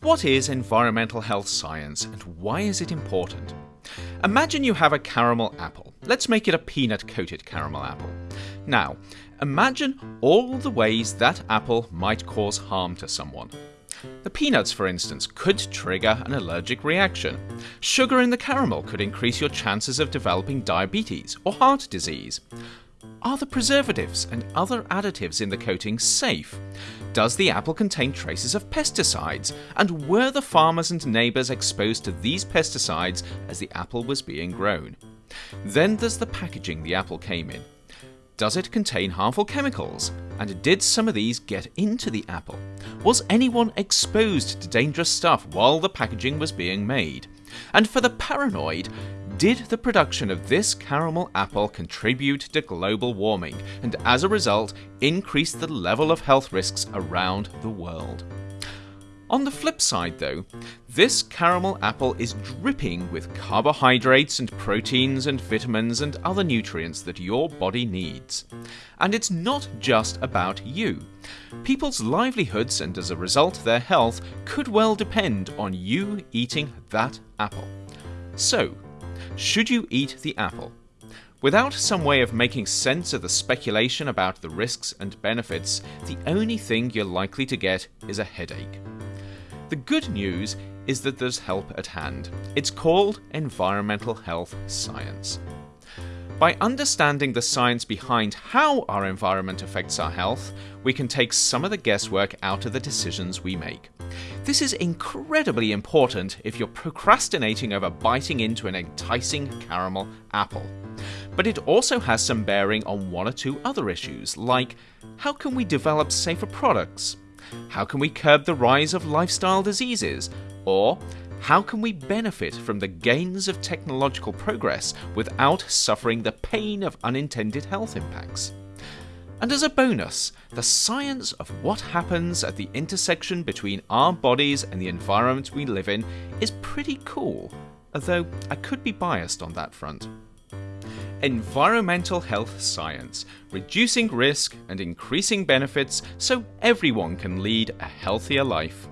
What is environmental health science and why is it important? Imagine you have a caramel apple. Let's make it a peanut coated caramel apple. Now, imagine all the ways that apple might cause harm to someone. The peanuts, for instance, could trigger an allergic reaction. Sugar in the caramel could increase your chances of developing diabetes or heart disease. Are the preservatives and other additives in the coating safe? Does the apple contain traces of pesticides? And were the farmers and neighbours exposed to these pesticides as the apple was being grown? Then there's the packaging the apple came in. Does it contain harmful chemicals? And did some of these get into the apple? Was anyone exposed to dangerous stuff while the packaging was being made? And for the paranoid, did the production of this caramel apple contribute to global warming and as a result increase the level of health risks around the world? On the flip side though, this caramel apple is dripping with carbohydrates and proteins and vitamins and other nutrients that your body needs. And it's not just about you. People's livelihoods and as a result their health could well depend on you eating that apple. So, should you eat the apple? Without some way of making sense of the speculation about the risks and benefits, the only thing you're likely to get is a headache. The good news is that there's help at hand. It's called environmental health science. By understanding the science behind how our environment affects our health, we can take some of the guesswork out of the decisions we make. This is incredibly important if you're procrastinating over biting into an enticing caramel apple. But it also has some bearing on one or two other issues, like how can we develop safer products? How can we curb the rise of lifestyle diseases? Or how can we benefit from the gains of technological progress without suffering the pain of unintended health impacts? And as a bonus, the science of what happens at the intersection between our bodies and the environment we live in is pretty cool, although I could be biased on that front. Environmental health science, reducing risk and increasing benefits so everyone can lead a healthier life.